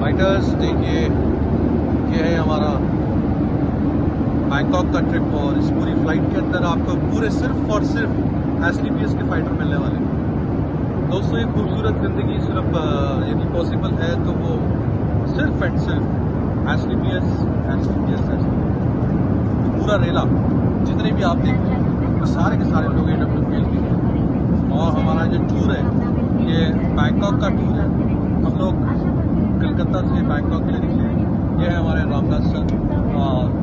Fighters देखिए, ये है हमारा बैंकॉक का ट्रिप और इस पूरी फ़्लाइट के अंदर आपको पूरे सिर्फ़ और सिर्फ़ एस के फाइटर मिलने वाले हैं। दोस्तों ये खूबसूरत ज़िंदगी सिर्फ़ यदि पॉसिबल है तो वो सिर्फ़ एंड सिर्फ़ S D P S S D P S पूरा रेला, जितने भी आप देख हैं सारे के सारे लोग ए डब्ल्यू पी एल के और हमारा जो टूर है, ये बैंकॉक का टूर है। हम लोग कलकत्ता से बैंकॉक के लिए निकले ये है हमारे रामदास सर। और